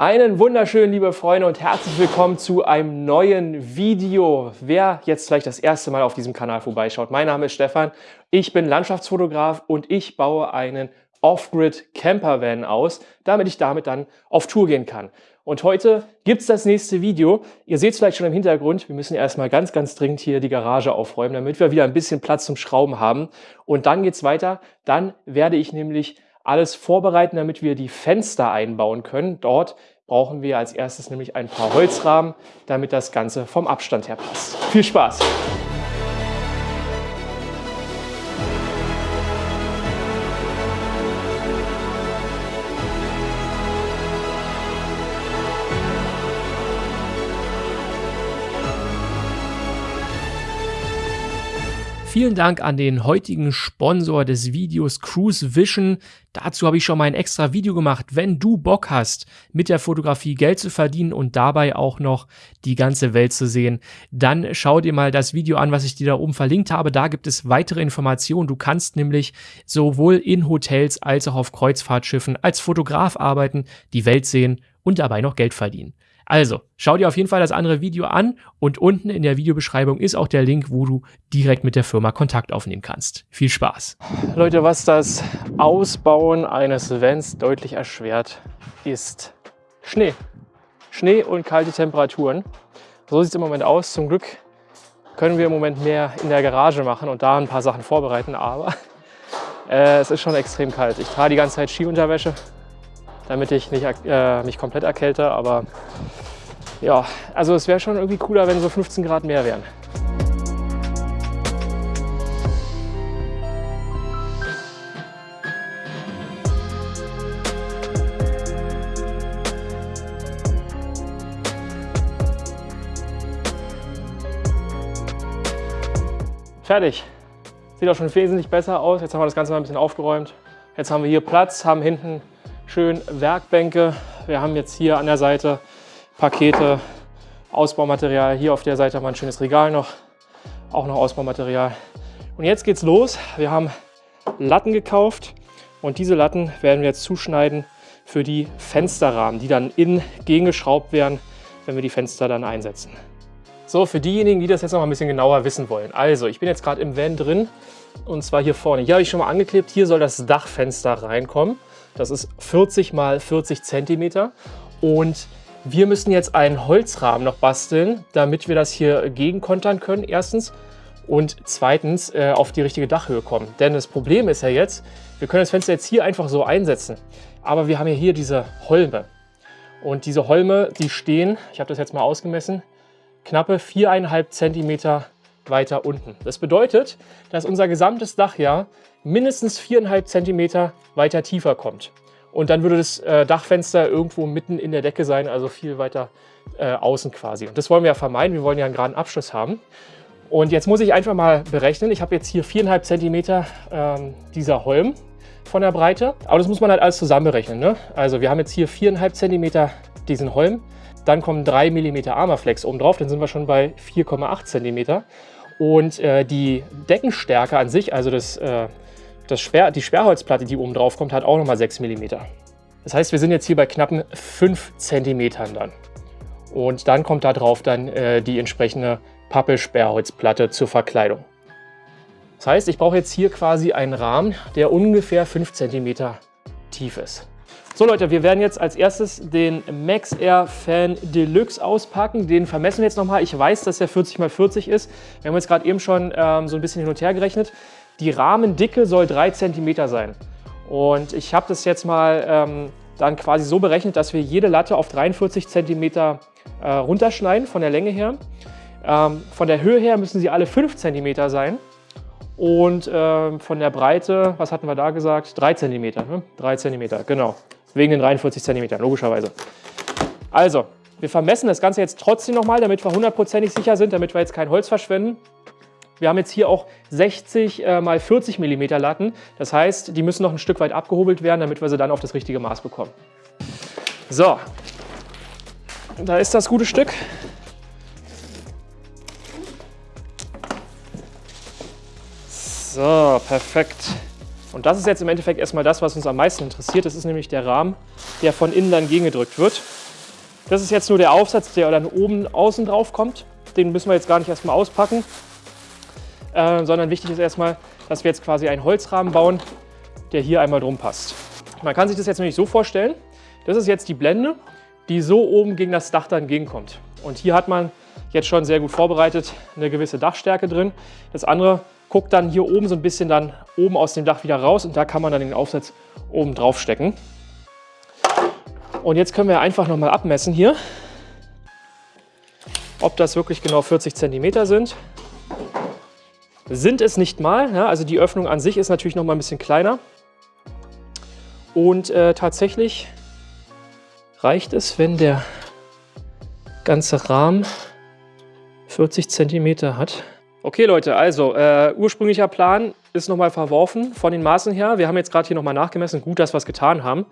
Einen wunderschönen, liebe Freunde und herzlich willkommen zu einem neuen Video. Wer jetzt vielleicht das erste Mal auf diesem Kanal vorbeischaut, mein Name ist Stefan, ich bin Landschaftsfotograf und ich baue einen Off-Grid Campervan aus, damit ich damit dann auf Tour gehen kann. Und heute gibt es das nächste Video. Ihr seht es vielleicht schon im Hintergrund, wir müssen erstmal ganz, ganz dringend hier die Garage aufräumen, damit wir wieder ein bisschen Platz zum Schrauben haben. Und dann geht es weiter, dann werde ich nämlich alles vorbereiten, damit wir die Fenster einbauen können. Dort brauchen wir als erstes nämlich ein paar Holzrahmen, damit das Ganze vom Abstand her passt. Viel Spaß! Vielen Dank an den heutigen Sponsor des Videos Cruise Vision. Dazu habe ich schon mal ein extra Video gemacht. Wenn du Bock hast, mit der Fotografie Geld zu verdienen und dabei auch noch die ganze Welt zu sehen, dann schau dir mal das Video an, was ich dir da oben verlinkt habe. Da gibt es weitere Informationen. Du kannst nämlich sowohl in Hotels als auch auf Kreuzfahrtschiffen als Fotograf arbeiten, die Welt sehen und dabei noch Geld verdienen. Also, schau dir auf jeden Fall das andere Video an und unten in der Videobeschreibung ist auch der Link, wo du direkt mit der Firma Kontakt aufnehmen kannst. Viel Spaß! Leute, was das Ausbauen eines Vans deutlich erschwert, ist Schnee. Schnee und kalte Temperaturen. So sieht es im Moment aus. Zum Glück können wir im Moment mehr in der Garage machen und da ein paar Sachen vorbereiten, aber äh, es ist schon extrem kalt. Ich trage die ganze Zeit Skiunterwäsche, damit ich nicht, äh, mich komplett erkälte, aber ja, also es wäre schon irgendwie cooler, wenn so 15 Grad mehr wären. Fertig. Sieht auch schon wesentlich besser aus. Jetzt haben wir das Ganze mal ein bisschen aufgeräumt. Jetzt haben wir hier Platz, haben hinten schön Werkbänke. Wir haben jetzt hier an der Seite Pakete, Ausbaumaterial. Hier auf der Seite haben wir ein schönes Regal noch, auch noch Ausbaumaterial. Und jetzt geht's los. Wir haben Latten gekauft und diese Latten werden wir jetzt zuschneiden für die Fensterrahmen, die dann innen gegengeschraubt werden, wenn wir die Fenster dann einsetzen. So, für diejenigen, die das jetzt noch mal ein bisschen genauer wissen wollen. Also, ich bin jetzt gerade im Van drin und zwar hier vorne. Hier habe ich schon mal angeklebt, hier soll das Dachfenster reinkommen. Das ist 40 mal 40 Zentimeter und wir müssen jetzt einen Holzrahmen noch basteln, damit wir das hier gegenkontern können, erstens. Und zweitens äh, auf die richtige Dachhöhe kommen. Denn das Problem ist ja jetzt, wir können das Fenster jetzt hier einfach so einsetzen. Aber wir haben ja hier diese Holme. Und diese Holme, die stehen, ich habe das jetzt mal ausgemessen, knappe 4,5 Zentimeter weiter unten. Das bedeutet, dass unser gesamtes Dach ja mindestens 4,5 Zentimeter weiter tiefer kommt. Und dann würde das äh, Dachfenster irgendwo mitten in der Decke sein, also viel weiter äh, außen quasi. Und das wollen wir ja vermeiden, wir wollen ja einen geraden Abschluss haben. Und jetzt muss ich einfach mal berechnen, ich habe jetzt hier 4,5 Zentimeter ähm, dieser Holm von der Breite, aber das muss man halt alles zusammen berechnen. Ne? Also wir haben jetzt hier 4,5 Zentimeter diesen Holm, dann kommen 3 mm Armaflex oben drauf, dann sind wir schon bei 4,8 Zentimeter. Und äh, die Deckenstärke an sich, also das äh, das Sperr, die Sperrholzplatte, die oben drauf kommt, hat auch nochmal 6 mm. Das heißt, wir sind jetzt hier bei knappen 5 cm dann. Und dann kommt da drauf dann äh, die entsprechende Pappelsperrholzplatte zur Verkleidung. Das heißt, ich brauche jetzt hier quasi einen Rahmen, der ungefähr 5 cm tief ist. So Leute, wir werden jetzt als erstes den Max Air Fan Deluxe auspacken. Den vermessen wir jetzt nochmal. Ich weiß, dass der 40 x 40 ist. Wir haben jetzt gerade eben schon ähm, so ein bisschen hin und her gerechnet. Die Rahmendicke soll 3 cm sein. Und ich habe das jetzt mal ähm, dann quasi so berechnet, dass wir jede Latte auf 43 cm äh, runterschneiden von der Länge her. Ähm, von der Höhe her müssen sie alle 5 cm sein. Und ähm, von der Breite, was hatten wir da gesagt? 3 cm. Ne? 3 cm, genau. Wegen den 43 cm, logischerweise. Also, wir vermessen das Ganze jetzt trotzdem nochmal, damit wir hundertprozentig sicher sind, damit wir jetzt kein Holz verschwenden. Wir haben jetzt hier auch 60 äh, mal 40 mm Latten. Das heißt, die müssen noch ein Stück weit abgehobelt werden, damit wir sie dann auf das richtige Maß bekommen. So, da ist das gute Stück. So, perfekt. Und das ist jetzt im Endeffekt erstmal das, was uns am meisten interessiert. Das ist nämlich der Rahmen, der von innen dann gegengedrückt wird. Das ist jetzt nur der Aufsatz, der dann oben außen drauf kommt. Den müssen wir jetzt gar nicht erstmal auspacken, äh, sondern wichtig ist erstmal, dass wir jetzt quasi einen Holzrahmen bauen, der hier einmal drum passt. Man kann sich das jetzt nämlich so vorstellen, das ist jetzt die Blende, die so oben gegen das Dach dann entgegenkommt. Und hier hat man jetzt schon sehr gut vorbereitet eine gewisse Dachstärke drin. Das andere guckt dann hier oben so ein bisschen dann oben aus dem Dach wieder raus und da kann man dann den Aufsatz oben drauf stecken. Und jetzt können wir einfach nochmal abmessen hier, ob das wirklich genau 40 cm sind. Sind es nicht mal, ja, also die Öffnung an sich ist natürlich noch mal ein bisschen kleiner. Und äh, tatsächlich reicht es, wenn der ganze Rahmen 40 cm hat. Okay Leute, also äh, ursprünglicher Plan ist nochmal verworfen von den Maßen her. Wir haben jetzt gerade hier nochmal nachgemessen, gut, dass wir es getan haben.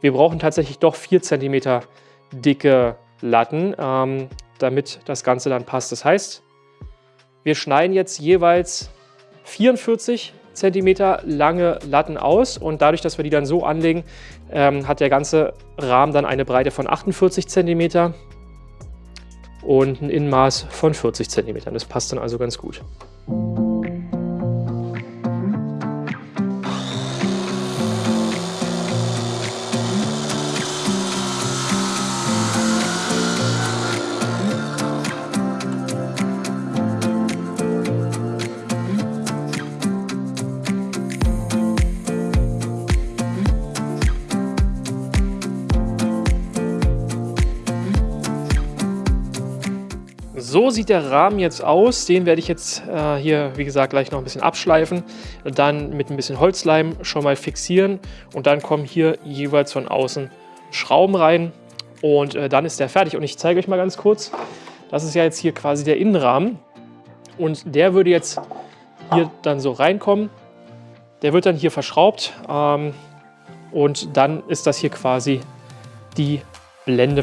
Wir brauchen tatsächlich doch 4 cm dicke Latten, ähm, damit das Ganze dann passt. Das heißt, wir schneiden jetzt jeweils 44 cm lange Latten aus und dadurch, dass wir die dann so anlegen, ähm, hat der ganze Rahmen dann eine Breite von 48 cm und ein Innenmaß von 40 cm. Das passt dann also ganz gut. Sieht der Rahmen jetzt aus. Den werde ich jetzt äh, hier, wie gesagt, gleich noch ein bisschen abschleifen. Dann mit ein bisschen Holzleim schon mal fixieren. Und dann kommen hier jeweils von außen Schrauben rein. Und äh, dann ist der fertig. Und ich zeige euch mal ganz kurz. Das ist ja jetzt hier quasi der Innenrahmen. Und der würde jetzt hier dann so reinkommen. Der wird dann hier verschraubt. Ähm, und dann ist das hier quasi die Blende.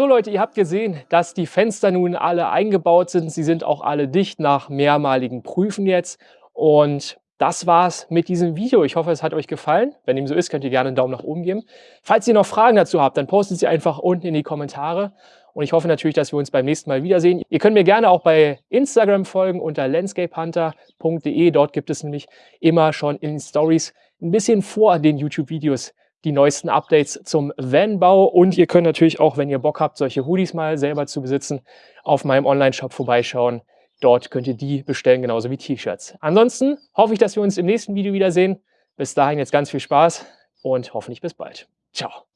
So Leute, ihr habt gesehen, dass die Fenster nun alle eingebaut sind. Sie sind auch alle dicht nach mehrmaligen Prüfen jetzt. Und das war's mit diesem Video. Ich hoffe, es hat euch gefallen. Wenn dem so ist, könnt ihr gerne einen Daumen nach oben geben. Falls ihr noch Fragen dazu habt, dann postet sie einfach unten in die Kommentare. Und ich hoffe natürlich, dass wir uns beim nächsten Mal wiedersehen. Ihr könnt mir gerne auch bei Instagram folgen unter landscapehunter.de. Dort gibt es nämlich immer schon in Stories ein bisschen vor den YouTube-Videos die neuesten Updates zum Vanbau und ihr könnt natürlich auch, wenn ihr Bock habt, solche Hoodies mal selber zu besitzen, auf meinem Online-Shop vorbeischauen. Dort könnt ihr die bestellen, genauso wie T-Shirts. Ansonsten hoffe ich, dass wir uns im nächsten Video wiedersehen. Bis dahin jetzt ganz viel Spaß und hoffentlich bis bald. Ciao.